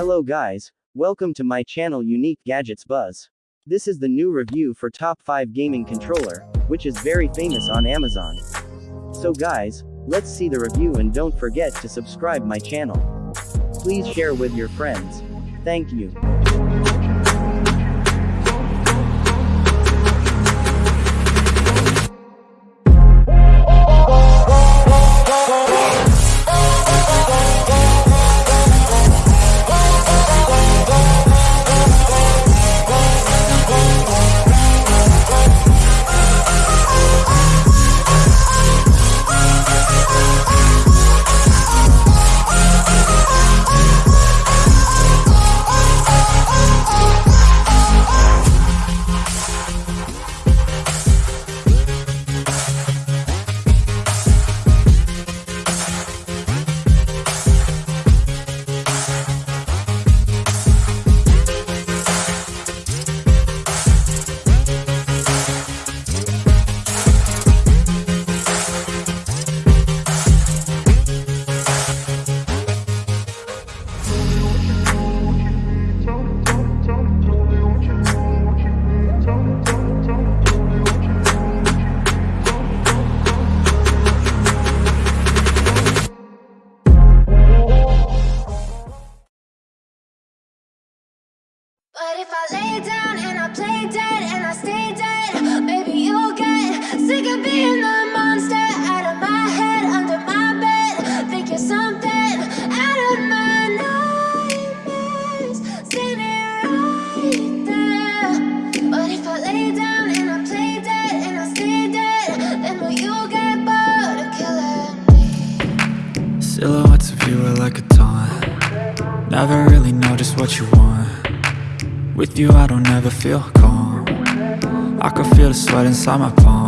Hello guys, welcome to my channel Unique Gadgets Buzz. This is the new review for top 5 gaming controller, which is very famous on Amazon. So guys, let's see the review and don't forget to subscribe my channel. Please share with your friends. Thank you. Silhouettes of you are like a taunt. Never really know just what you want. With you I don't ever feel calm. I can feel the sweat inside my palm